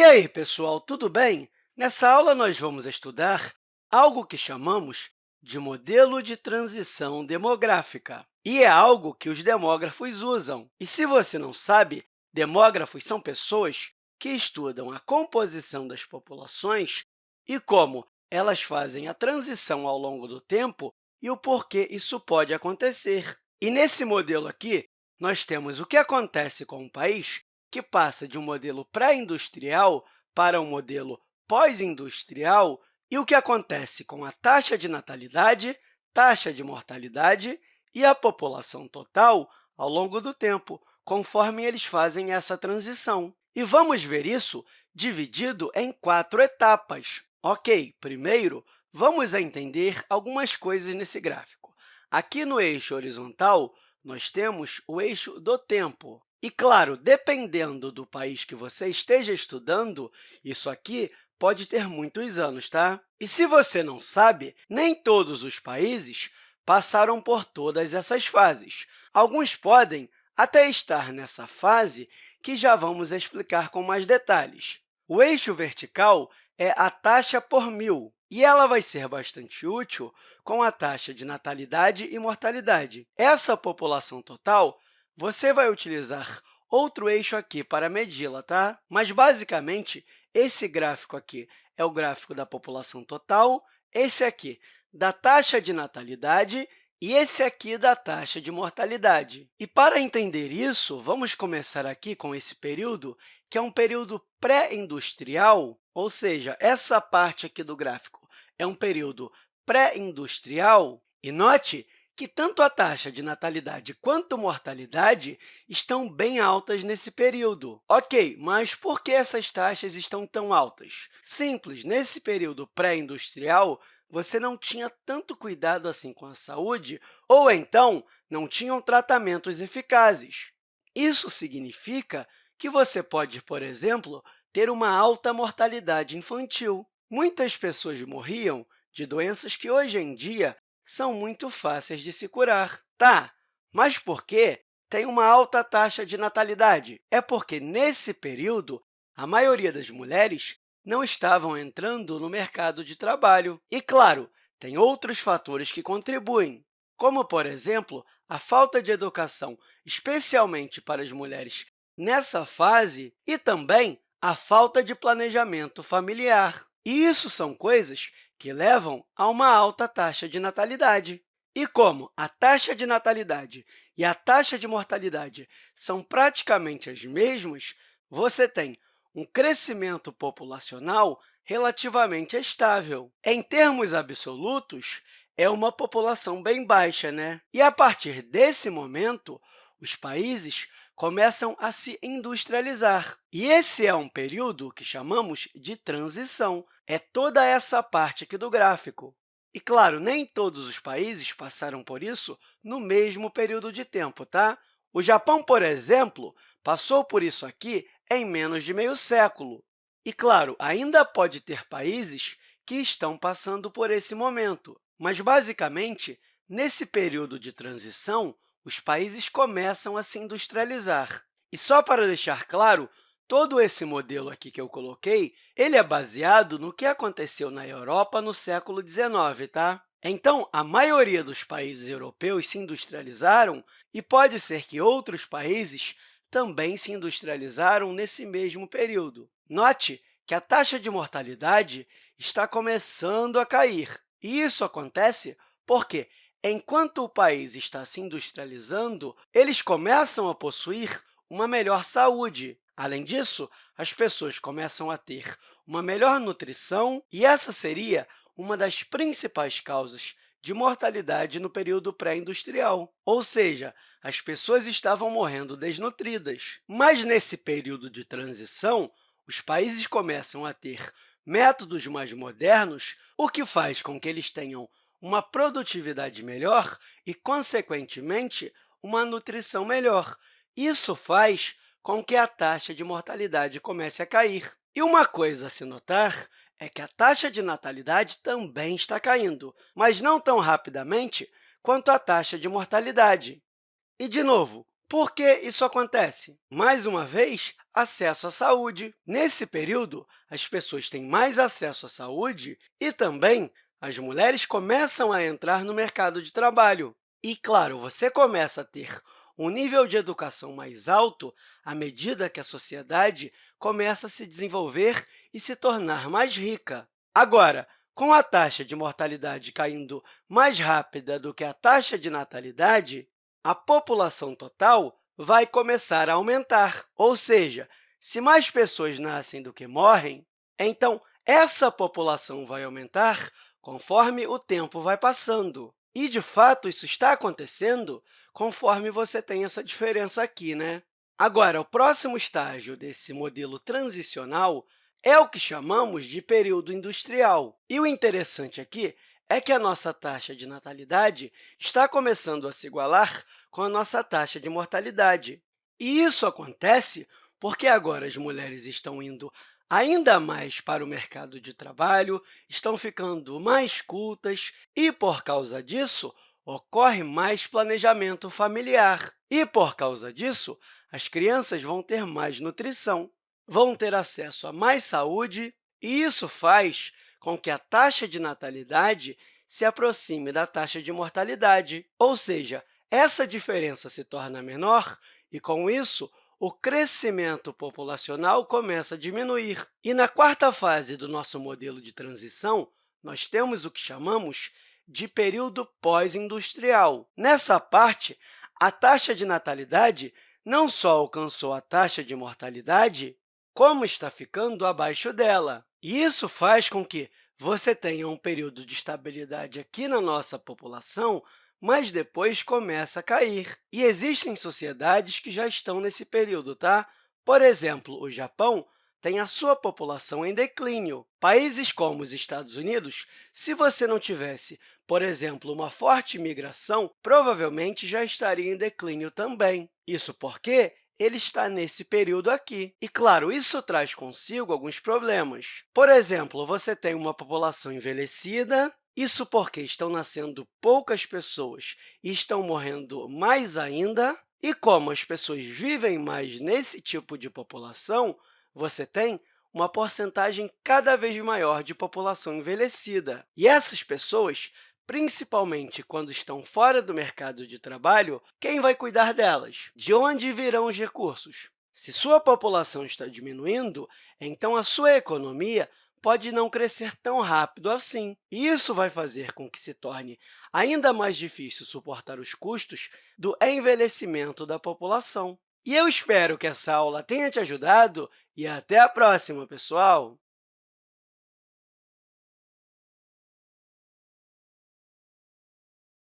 E aí, pessoal, tudo bem? Nessa aula, nós vamos estudar algo que chamamos de modelo de transição demográfica. E é algo que os demógrafos usam. E se você não sabe, demógrafos são pessoas que estudam a composição das populações e como elas fazem a transição ao longo do tempo e o porquê isso pode acontecer. E nesse modelo aqui, nós temos o que acontece com um país que passa de um modelo pré-industrial para um modelo pós-industrial e o que acontece com a taxa de natalidade, taxa de mortalidade e a população total ao longo do tempo, conforme eles fazem essa transição. E vamos ver isso dividido em quatro etapas. Ok, primeiro, vamos entender algumas coisas nesse gráfico. Aqui no eixo horizontal, nós temos o eixo do tempo. E, claro, dependendo do país que você esteja estudando, isso aqui pode ter muitos anos, tá? E se você não sabe, nem todos os países passaram por todas essas fases. Alguns podem até estar nessa fase que já vamos explicar com mais detalhes. O eixo vertical é a taxa por mil, e ela vai ser bastante útil com a taxa de natalidade e mortalidade. Essa população total você vai utilizar outro eixo aqui para medi-la, tá? Mas, basicamente, esse gráfico aqui é o gráfico da população total, esse aqui da taxa de natalidade e esse aqui da taxa de mortalidade. E, para entender isso, vamos começar aqui com esse período, que é um período pré-industrial, ou seja, essa parte aqui do gráfico é um período pré-industrial. E note que tanto a taxa de natalidade quanto mortalidade estão bem altas nesse período. Ok, mas por que essas taxas estão tão altas? Simples, nesse período pré-industrial, você não tinha tanto cuidado assim com a saúde ou, então, não tinham tratamentos eficazes. Isso significa que você pode, por exemplo, ter uma alta mortalidade infantil. Muitas pessoas morriam de doenças que, hoje em dia, são muito fáceis de se curar. Tá, mas por que tem uma alta taxa de natalidade? É porque, nesse período, a maioria das mulheres não estavam entrando no mercado de trabalho. E, claro, tem outros fatores que contribuem, como, por exemplo, a falta de educação, especialmente para as mulheres nessa fase, e também a falta de planejamento familiar. E isso são coisas que levam a uma alta taxa de natalidade. E como a taxa de natalidade e a taxa de mortalidade são praticamente as mesmas, você tem um crescimento populacional relativamente estável. Em termos absolutos, é uma população bem baixa, né? E, a partir desse momento, os países começam a se industrializar. E esse é um período que chamamos de transição. É toda essa parte aqui do gráfico. E, claro, nem todos os países passaram por isso no mesmo período de tempo. Tá? O Japão, por exemplo, passou por isso aqui em menos de meio século. E, claro, ainda pode ter países que estão passando por esse momento. Mas, basicamente, nesse período de transição, os países começam a se industrializar. E só para deixar claro, todo esse modelo aqui que eu coloquei, ele é baseado no que aconteceu na Europa no século XIX. Tá? Então, a maioria dos países europeus se industrializaram e pode ser que outros países também se industrializaram nesse mesmo período. Note que a taxa de mortalidade está começando a cair. E isso acontece porque Enquanto o país está se industrializando, eles começam a possuir uma melhor saúde. Além disso, as pessoas começam a ter uma melhor nutrição, e essa seria uma das principais causas de mortalidade no período pré-industrial, ou seja, as pessoas estavam morrendo desnutridas. Mas, nesse período de transição, os países começam a ter métodos mais modernos, o que faz com que eles tenham uma produtividade melhor e, consequentemente, uma nutrição melhor. Isso faz com que a taxa de mortalidade comece a cair. E uma coisa a se notar é que a taxa de natalidade também está caindo, mas não tão rapidamente quanto a taxa de mortalidade. E, de novo, Por que isso acontece? Mais uma vez, acesso à saúde. Nesse período, as pessoas têm mais acesso à saúde e também as mulheres começam a entrar no mercado de trabalho. E, claro, você começa a ter um nível de educação mais alto à medida que a sociedade começa a se desenvolver e se tornar mais rica. Agora, com a taxa de mortalidade caindo mais rápida do que a taxa de natalidade, a população total vai começar a aumentar. Ou seja, se mais pessoas nascem do que morrem, então essa população vai aumentar conforme o tempo vai passando. E, de fato, isso está acontecendo conforme você tem essa diferença aqui. Né? Agora, o próximo estágio desse modelo transicional é o que chamamos de período industrial. E o interessante aqui é que a nossa taxa de natalidade está começando a se igualar com a nossa taxa de mortalidade. E isso acontece porque agora as mulheres estão indo ainda mais para o mercado de trabalho, estão ficando mais cultas e, por causa disso, ocorre mais planejamento familiar. E, por causa disso, as crianças vão ter mais nutrição vão ter acesso a mais saúde, e isso faz com que a taxa de natalidade se aproxime da taxa de mortalidade, ou seja, essa diferença se torna menor e, com isso, o crescimento populacional começa a diminuir. E na quarta fase do nosso modelo de transição, nós temos o que chamamos de período pós-industrial. Nessa parte, a taxa de natalidade não só alcançou a taxa de mortalidade, como está ficando abaixo dela. E isso faz com que você tenha um período de estabilidade aqui na nossa população, mas depois começa a cair. E existem sociedades que já estão nesse período. Tá? Por exemplo, o Japão tem a sua população em declínio. Países como os Estados Unidos, se você não tivesse, por exemplo, uma forte migração, provavelmente já estaria em declínio também. Isso porque ele está nesse período aqui. E, claro, isso traz consigo alguns problemas. Por exemplo, você tem uma população envelhecida, isso porque estão nascendo poucas pessoas e estão morrendo mais ainda. E como as pessoas vivem mais nesse tipo de população, você tem uma porcentagem cada vez maior de população envelhecida. E essas pessoas principalmente quando estão fora do mercado de trabalho, quem vai cuidar delas? De onde virão os recursos? Se sua população está diminuindo, então a sua economia pode não crescer tão rápido assim. Isso vai fazer com que se torne ainda mais difícil suportar os custos do envelhecimento da população. E eu espero que essa aula tenha te ajudado e até a próxima, pessoal!